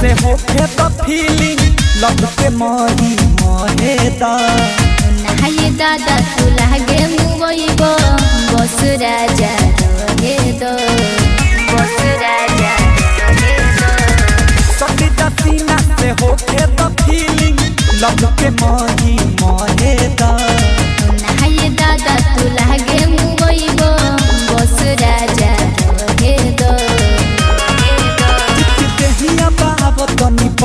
से होखे तो फीलिंग लग के मरी मरे दा। नहाये दादा तू लागे मुबईब बस राजा रहे दो। बस राजा रहे दो। सटी सीना से होखे तो फीलिंग लग के मरे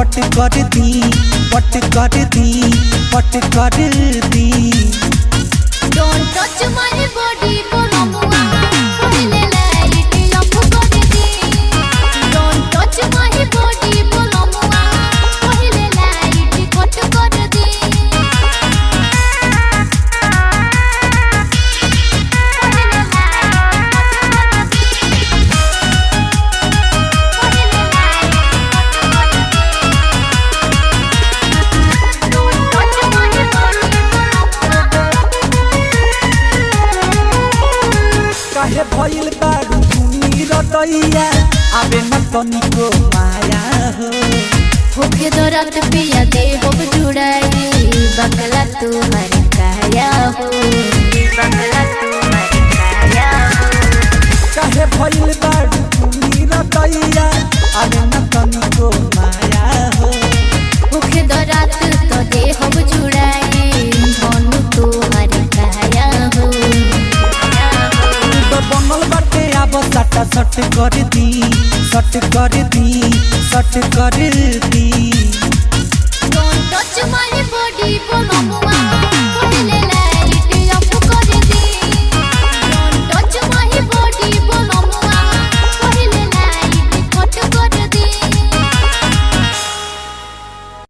पट कर दी पट कर दी पट कर दी डोंट टच माय body, भइल बारू तुनी रतैया। आबे न तनिको माया हो। होके तो रात पिया दे हो जुड़ाई। बकला तू काया आब सट कर दी सट कर दी सट कर दी। Don't touch my body, बोलो